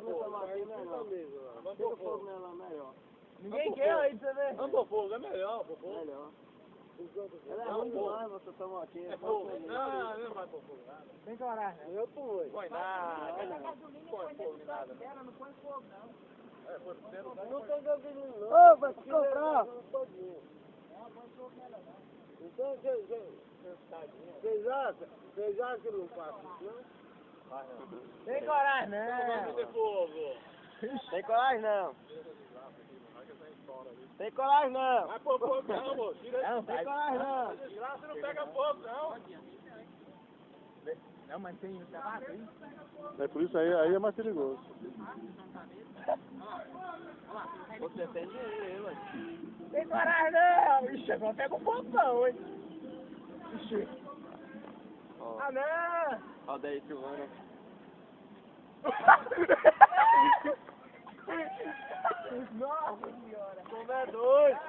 fogo não. Pôr fogo fogo. nela, melhor. Ninguém quer aí pra você ver. Vamos pôr fogo, é melhor, pôr fogo. Melhor. Ela é Não, ruim fogo. demais, você toma aqui. É fogo. Não, não vai pôr fogo nada. Tem coragem. Eu fui. Põe nada. Põe fogo em nada. não. É, foi pro centro, Não tem gasolina, não. Ô, vai se comprar. Então, vocês vocês acham, vocês acham que não passa isso, não? Tem coragem, Não não. fogo. Tem coragem, não. Tem coragem, não. Vai pôr fogo não, moço. Tira Não, tem coragem, não. Desgraça não pega fogo, não. Não, mas tem o tabaco aí. É por isso aí, aí é mais perigoso. Você defende ele, mano. Tem coragem, não. Ixi, agora pega um botão, hein. Ixi. Ah, não. Roda aí, Silvana. Nossa senhora. Como é doido?